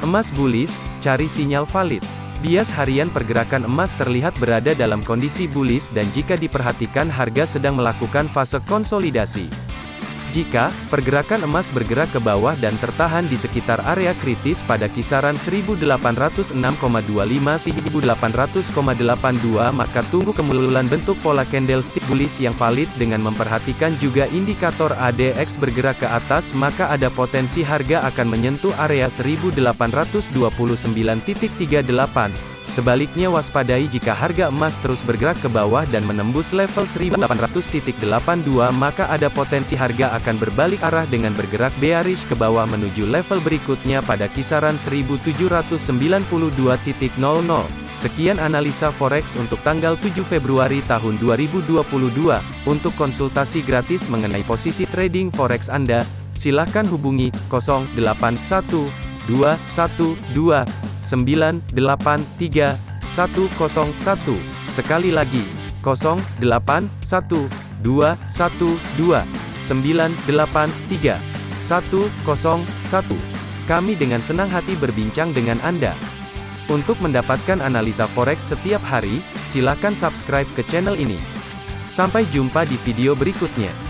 Emas bullish, cari sinyal valid. Bias harian pergerakan emas terlihat berada dalam kondisi bullish dan jika diperhatikan harga sedang melakukan fase konsolidasi. Jika pergerakan emas bergerak ke bawah dan tertahan di sekitar area kritis pada kisaran 1806,25 1800,82 maka tunggu kemululan bentuk pola candlestick bullish yang valid dengan memperhatikan juga indikator ADX bergerak ke atas maka ada potensi harga akan menyentuh area 1829.38 Sebaliknya waspadai jika harga emas terus bergerak ke bawah dan menembus level 1800.82 maka ada potensi harga akan berbalik arah dengan bergerak bearish ke bawah menuju level berikutnya pada kisaran 1792.00. Sekian analisa forex untuk tanggal 7 Februari tahun 2022. Untuk konsultasi gratis mengenai posisi trading forex Anda, silakan hubungi 081212 983 101. Sekali lagi, 081212 983 101. Kami dengan senang hati berbincang dengan Anda. Untuk mendapatkan analisa forex setiap hari, silakan subscribe ke channel ini. Sampai jumpa di video berikutnya.